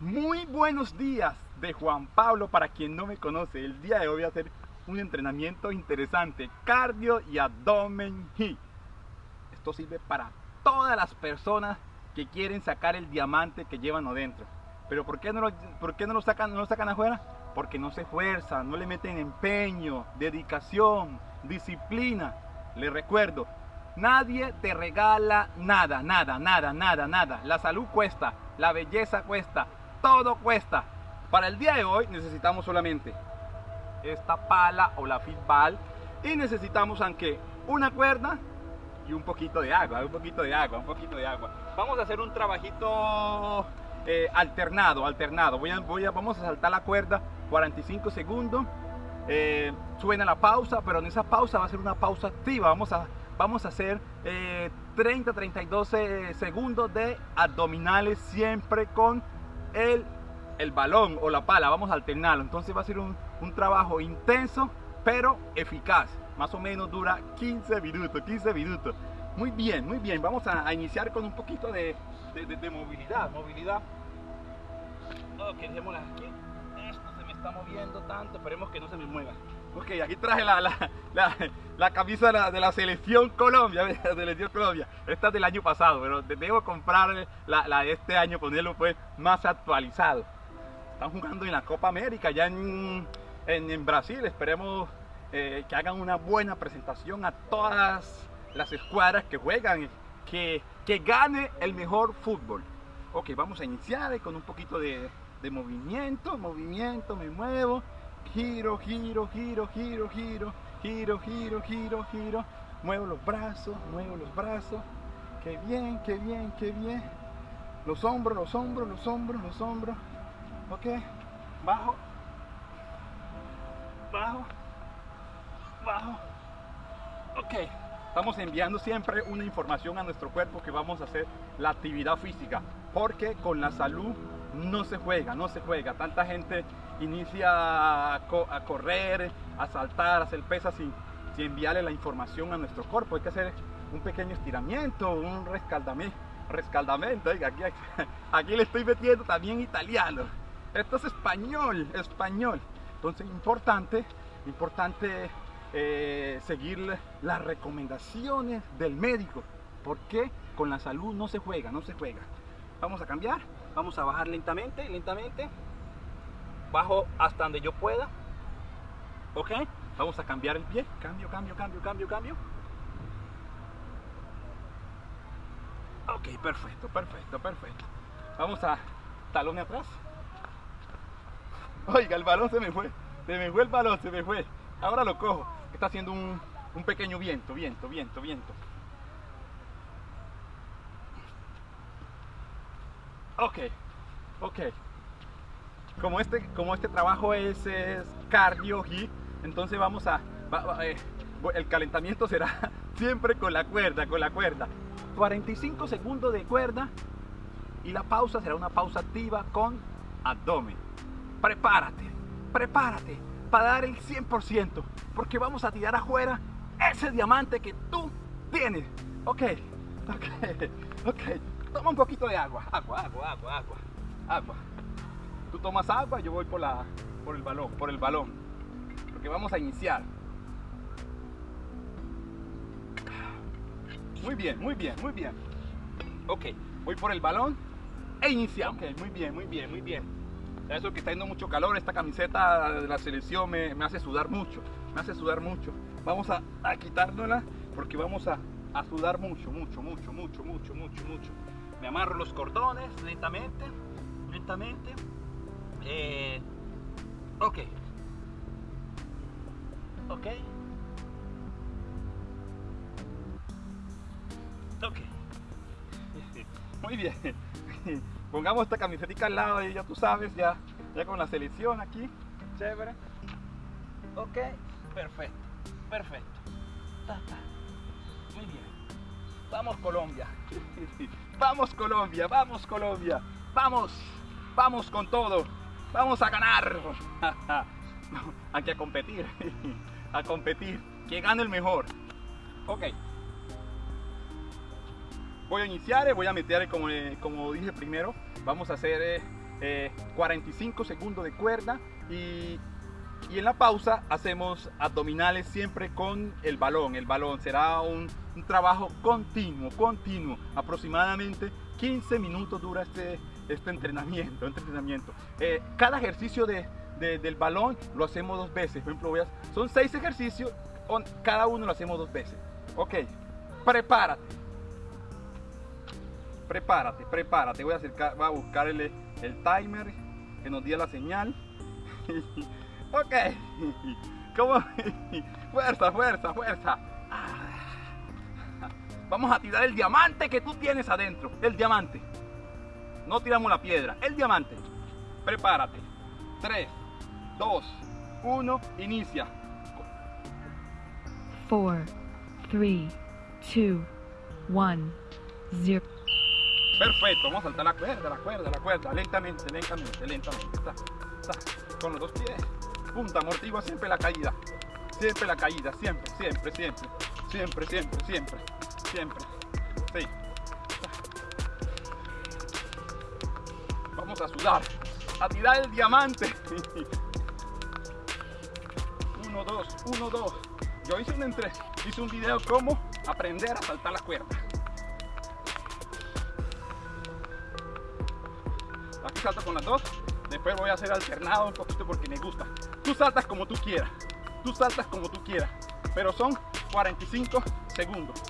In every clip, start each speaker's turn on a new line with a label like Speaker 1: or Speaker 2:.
Speaker 1: Muy buenos días de Juan Pablo para quien no me conoce. El día de hoy voy a hacer un entrenamiento interesante, cardio y abdomen Esto sirve para todas las personas que quieren sacar el diamante que llevan adentro. Pero ¿por qué no lo, por qué no lo sacan, no lo sacan afuera? Porque no se esfuerzan, no le meten empeño, dedicación, disciplina. Les recuerdo, nadie te regala nada, nada, nada, nada, nada. La salud cuesta, la belleza cuesta, todo cuesta. Para el día de hoy necesitamos solamente esta pala o la fitball y necesitamos aunque una cuerda y un poquito de agua, un poquito de agua, un poquito de agua. Vamos a hacer un trabajito eh, alternado, alternado. Voy a, a, vamos a saltar la cuerda 45 segundos. Eh, suena la pausa, pero en esa pausa va a ser una pausa activa. Vamos a, vamos a hacer 30, 32 segundos de abdominales siempre con el, el balón o la pala. Vamos a alternarlo. Entonces va a ser un, un trabajo intenso, pero eficaz. Más o menos dura 15 minutos, 15 minutos. Muy bien, muy bien. Vamos a, iniciar con un poquito de, de, movilidad. Movilidad. Ok, dejémosla aquí. Esto se me está moviendo tanto. Esperemos que no se me mueva. Ok, aquí traje la, la, la, la camisa de la, de la, selección Colombia, la selección Colombia. Esta es del año pasado, pero debo comprar la, de este año, ponerlo pues más actualizado. Están jugando en la Copa América, ya en, en, Brasil. Esperemos eh, que hagan una buena presentación a todas las escuadras que juegan, que, que gane el mejor fútbol. Ok, vamos a iniciar con un poquito de, de movimiento, movimiento, me muevo, giro, giro, giro, giro, giro, giro, giro, giro, giro, muevo los brazos, muevo los brazos, qué bien, qué bien, qué bien, los hombros, los hombros, los hombros, los hombros, ok, bajo, bajo, bajo, ok, estamos enviando siempre una información a nuestro cuerpo que vamos a hacer la actividad física, porque con la salud no se juega, no se juega, tanta gente inicia a, correr, a saltar, a hacer pesas sin, sin enviarle la información a nuestro cuerpo, hay que hacer un pequeño estiramiento, un rescaldamiento, rescaldamento, aquí, aquí le estoy metiendo también italiano, esto es español, español, entonces importante, importante eh, seguir las recomendaciones del médico, porque con la salud no se juega, no se juega. Vamos a cambiar, vamos a bajar lentamente, lentamente, bajo hasta donde yo pueda, ok, vamos a cambiar el pie, cambio, cambio, cambio, cambio, cambio. Ok, perfecto, perfecto, perfecto. Vamos a talón atrás. Oiga, el balón se me fue. Se me fue el balón, se me fue. Ahora lo cojo. Está haciendo un, un pequeño viento, viento, viento, viento. Ok, ok. Como este, como este trabajo es, cardio entonces vamos a... Eh, el calentamiento será siempre con la cuerda, con la cuerda. 45 segundos de cuerda y la pausa será una pausa activa con abdomen. Prepárate, prepárate para dar el 100%, porque vamos a tirar afuera ese diamante que tú tienes. Ok, ok, ok. Toma un poquito de agua, agua, agua, agua, agua. Tú tomas agua, yo voy por, la, por el balón, por el balón. Porque vamos a iniciar. Muy bien, muy bien, muy bien. Ok, voy por el balón e iniciamos. Ok, muy bien, muy bien, muy bien. Eso que está yendo mucho calor, esta camiseta de la selección me, hace sudar mucho, me hace sudar mucho. Vamos a, a quitárnosla porque vamos a, a sudar mucho, mucho, mucho, mucho, mucho, mucho, mucho. Me amarro los cordones lentamente, lentamente. Eh, ok. Ok. Ok. Muy bien. Pongamos esta camiseta al lado y ya tú sabes, ya, ya con la selección aquí. Chévere. Ok. Perfecto. Perfecto. Muy bien. Vamos Colombia. Vamos Colombia, vamos Colombia. Vamos. Vamos con todo. Vamos a ganar. Aquí a competir. A competir. Que gane el mejor. Ok. Voy a iniciar, voy a meter como, como dije primero. Vamos a hacer 45 segundos de cuerda y, y, en la pausa hacemos abdominales siempre con el balón. El balón será un, un trabajo continuo, continuo, aproximadamente 15 minutos dura este, este entrenamiento. Entrenamiento. Eh, cada ejercicio de, de, del balón lo hacemos dos veces. Por ejemplo, son seis ejercicios, cada uno lo hacemos dos veces. Ok, prepárate. Prepárate, prepárate. Voy a, acercar, voy a buscar el, el timer que nos dio la señal. ok, ¿cómo? fuerza, fuerza, fuerza. Vamos a tirar el diamante que tú tienes adentro. El diamante. No tiramos la piedra. El diamante. Prepárate. 3, 2, 1. Inicia.
Speaker 2: 4, 3, 2, 1, 0.
Speaker 1: Perfecto, vamos a saltar la cuerda, la cuerda, la cuerda, lentamente, lentamente, lentamente. Está, está. Con los dos pies. Punta, amortigua siempre la caída. Siempre la caída, siempre, siempre, siempre. Siempre, siempre, siempre. Siempre. A sudar. A tirar el diamante. 1, 2, 1, 2. Yo hice un entre, hice un video cómo aprender a saltar la cuerda. Aquí salto con las dos. Después voy a hacer alternado un poquito porque me gusta. Tú saltas como tú quieras. Tú saltas como tú quieras. Pero son 45 segundos.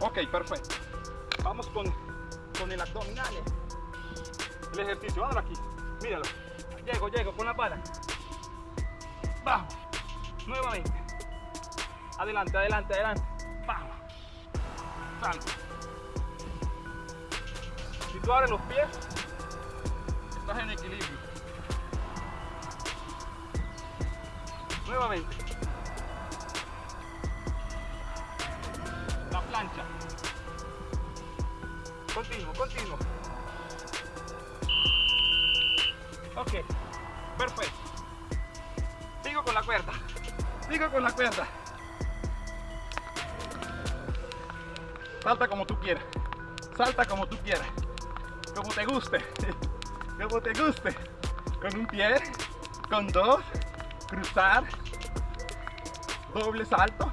Speaker 1: Ok, perfecto. Vamos con, con el abdominal. El ejercicio, ahora aquí. Míralo. Llego, llego con la pala. Vamos. Nuevamente. Adelante, adelante, adelante. Vamos. Salto. Si tú abres los pies, estás en equilibrio. Nuevamente. La plancha. Continuo, continuo. Ok, perfecto. Sigo con la cuerda. Sigo con la cuerda. Salta como tú quieras. Salta como tú quieras. Como te guste. Como te guste. Con un pie, con dos, cruzar, doble salto.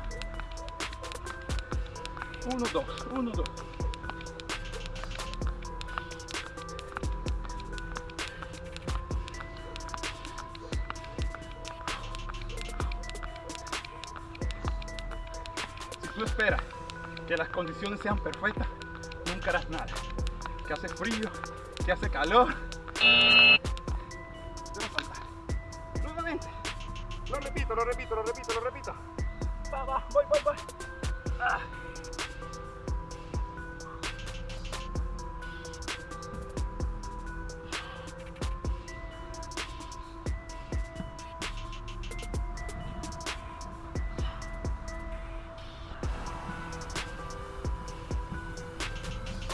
Speaker 1: Uno, dos, uno, dos. Tú esperas que las condiciones sean perfectas, nunca harás nada. Que hace frío, que hace calor.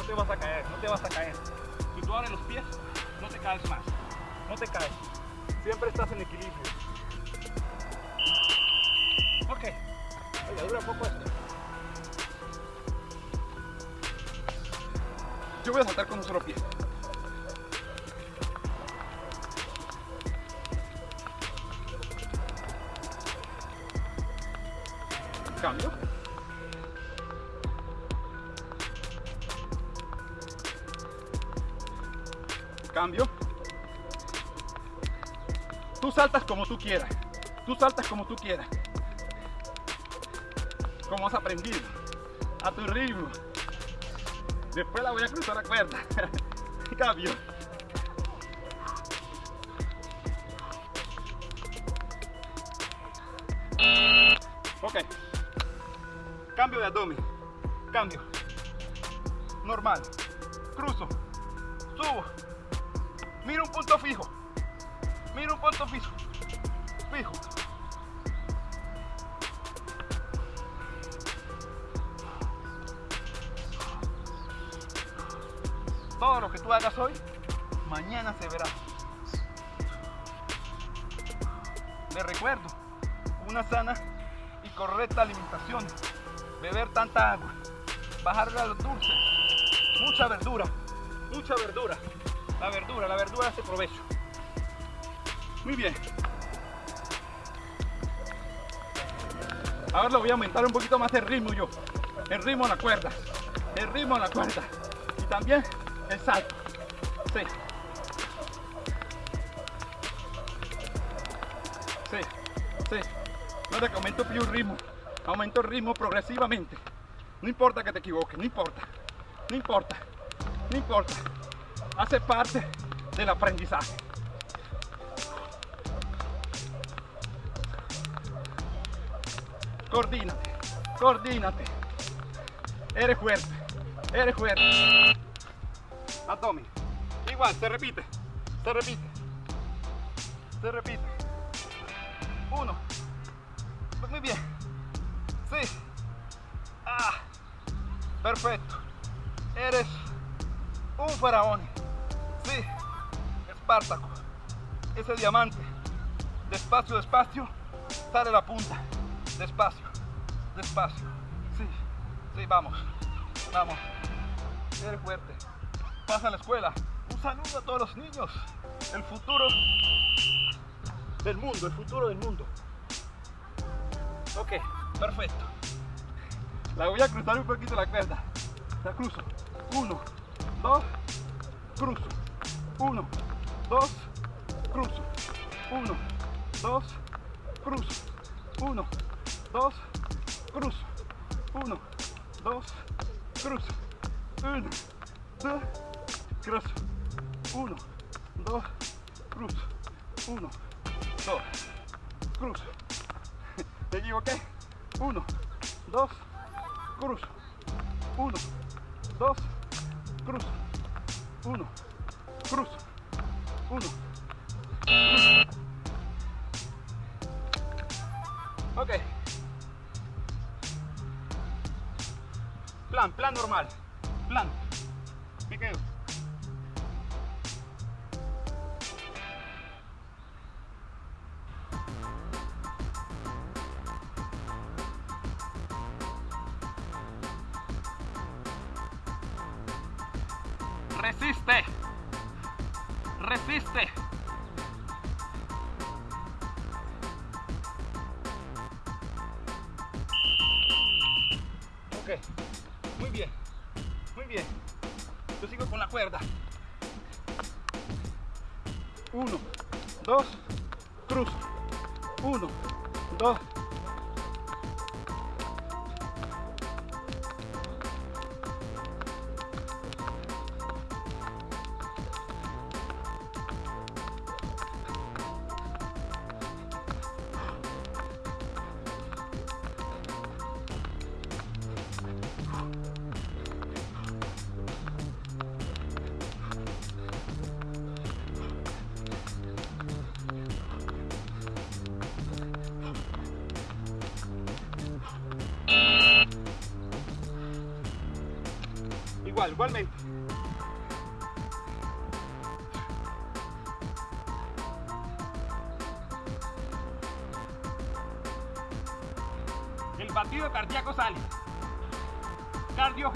Speaker 1: Te vas a caer, no te vas a caer. Si tú abres los pies, no te caes más. No te caes. Siempre estás en equilibrio. Ok. Oye, dura poco esto. Yo voy a saltar con un solo pie. Cambio. Saltas como tú quieras. Tú saltas como tú quieras. Como has aprendido. A tu ritmo. Después la voy a cruzar la cuerda. Cambio. Ok. Cambio de abdomen. Cambio. Normal. Cruzo. Subo. Mira un punto fijo. Mira un punto fijo. Fijo. Todo lo que tú hagas hoy, mañana se verá. Les recuerdo, una sana y correcta alimentación, beber tanta agua, bajarle a los dulces, mucha verdura, mucha verdura. La verdura, la verdura hace provecho. Muy bien. Ahora lo voy a aumentar un poquito más el ritmo yo. El ritmo en la cuerda. El ritmo en la cuerda. Y también el salto. Sí. Sí, sí. Te que aumento el ritmo. Aumento el ritmo progresivamente. No importa que te equivoques, no importa. No importa. No importa. Hace parte del aprendizaje. Coordínate, coordínate. Eres fuerte, eres fuerte. Abdomen. Igual, se repite, se repite, se repite. Uno. Muy bien. Sí. Ah. Perfecto. Eres un faraón. Sí. Espartaco. Ese diamante. Despacio, despacio. Sale la punta. Despacio. Despacio. Sí. Sí, vamos. Vamos. Eres fuerte. Pasa a la escuela. Un saludo a todos los niños. El futuro del mundo. El futuro del mundo. Ok, perfecto. La voy a cruzar un poquito la cuerda. La cruzo. Uno, dos, cruzo. Uno, dos, cruzo. Uno, dos, cruzo. Uno, 2, cruz, 1, 2, cruz, 1, 2, cruz, 1, 2, cruz, 1, 2, cruz, me equivoqué, 1, 2, cruz, 1, 2, cruz, 1, cruz, 1, cruz. Ok. Plan, normal. Plan. Me quedo. Resiste. Resiste. Igual, igualmente. El batido cardíaco sale. Cardio.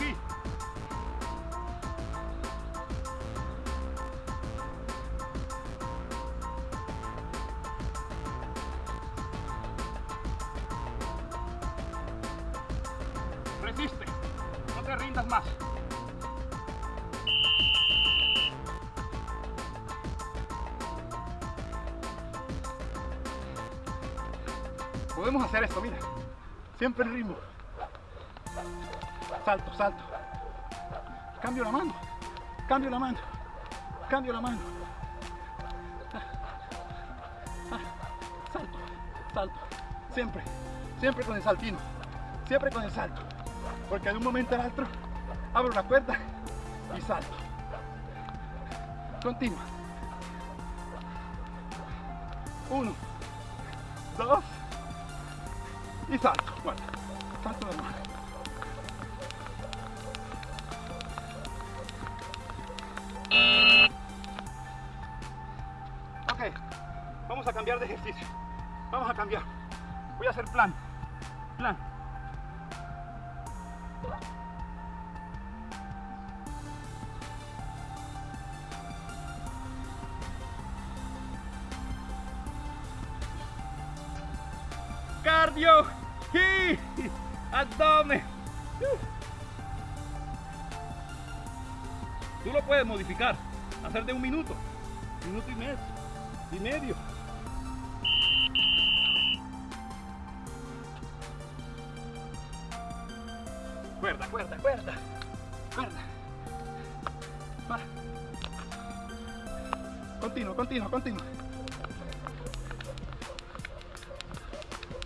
Speaker 1: Resiste. No te rindas más. Podemos hacer esto, mira. Siempre el ritmo. Salto, salto. Cambio la mano. Cambio la mano. Cambio la mano. Salto, salto. Siempre, siempre con el saltino. Siempre con el salto. Porque de un momento al otro abro la puerta y salto. Continua. Uno, dos y salto. Bueno, salto de mano. Ok, vamos a cambiar de ejercicio. Vamos a cambiar. Voy a hacer plan. Plan. cardio y abdomen. Tú lo puedes modificar, hacer de un minuto, minuto y medio, y medio. Cuerda, cuerda, cuerda, cuerda. Va. Continuo, continuo, continuo.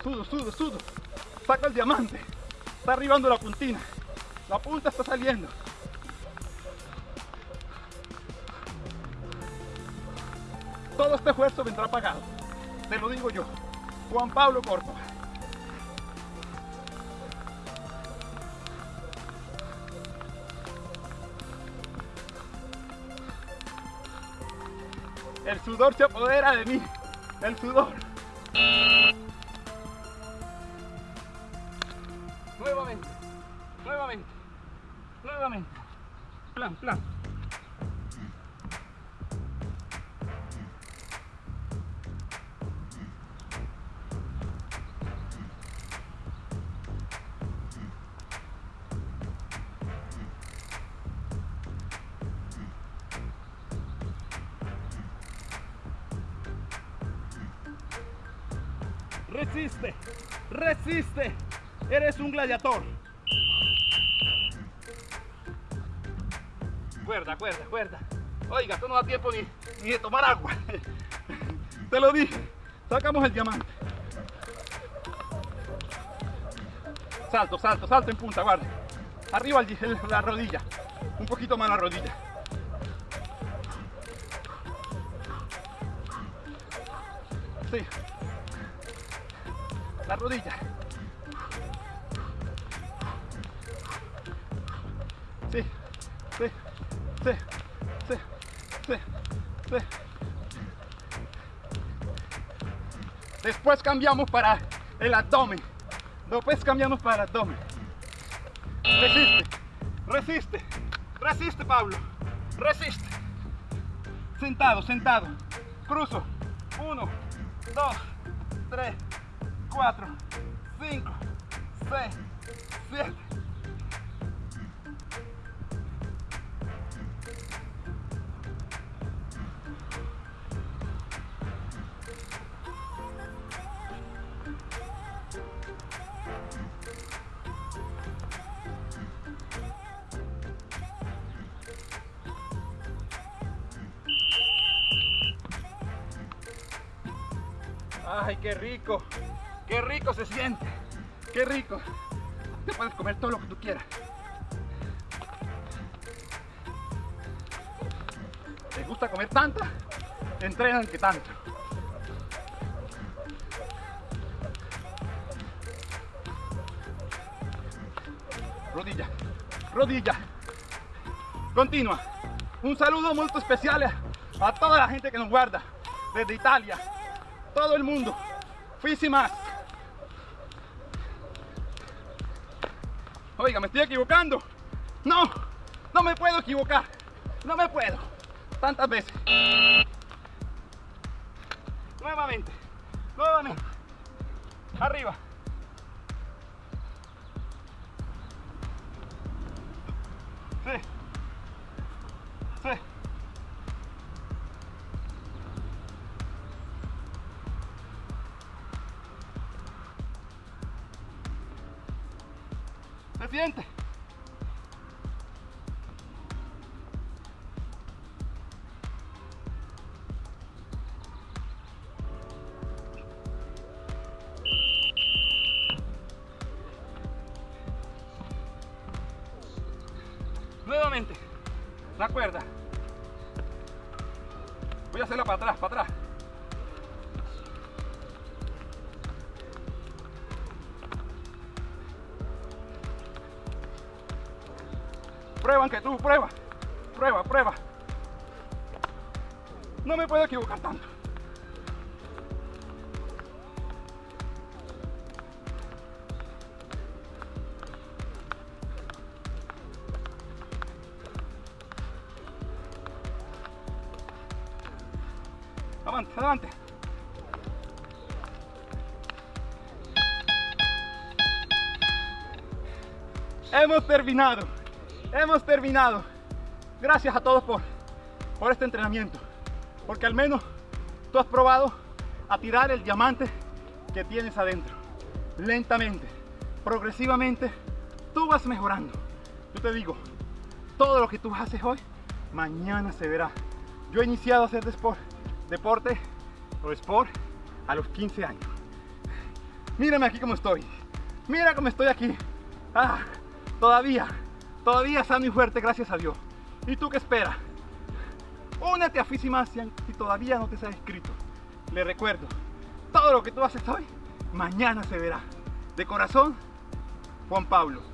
Speaker 1: Sudo, sudo, sudo. Saca el diamante. Está arribando la puntina. La punta está saliendo. Todo este esfuerzo vendrá pagado. Te lo digo yo. Juan Pablo Córdoba. El sudor se apodera de mí. El sudor. Plan. Resiste, resiste. Eres un gladiador. Cuerda, cuerda, cuerda. Oiga, esto no da tiempo ni, ni de tomar agua. Te lo dije. Sacamos el diamante. Salto, salto, salto en punta, guarda. Arriba el- la rodilla. Un poquito más la rodilla. Sí. La rodilla. Sí, sí, sí, sí. Después cambiamos para el abdomen. Después cambiamos para el abdomen. Resiste, resiste, resiste Pablo. Resiste. Sentado, sentado. Cruzo. Uno, dos, tres, cuatro, cinco, seis, siete. Ay, qué rico. Qué rico se siente. Qué rico. Te puedes comer todo lo que tú quieras. ¿Te gusta comer tanta? Entrenan que tanto. Rodilla, rodilla. Continua. Un saludo muy especial a toda la gente que nos guarda desde Italia, todo el mundo. Fisi más. Oiga, me estoy equivocando. No, no me puedo equivocar. No me puedo. Tantas veces. Nuevamente. Nuevamente. Arriba. Sí. Sí. ¿Se No me puedo equivocar tanto. Adelante, adelante. Hemos terminado, hemos terminado. Gracias a todos por, por este entrenamiento. Porque al menos tú has probado a tirar el diamante que tienes adentro. Lentamente, progresivamente, tú vas mejorando. Yo te digo, todo lo que tú haces hoy, mañana se verá. Yo he iniciado a hacer deporte o sport a los 15 años. Mírame aquí como estoy. Mira cómo estoy aquí. Ah, todavía, todavía sano y fuerte, gracias a Dios. ¿Y tú qué esperas? Únete a Fisimacian si todavía no te has inscrito. Le recuerdo, todo lo que tú haces hoy, mañana se verá. De corazón, Juan Pablo.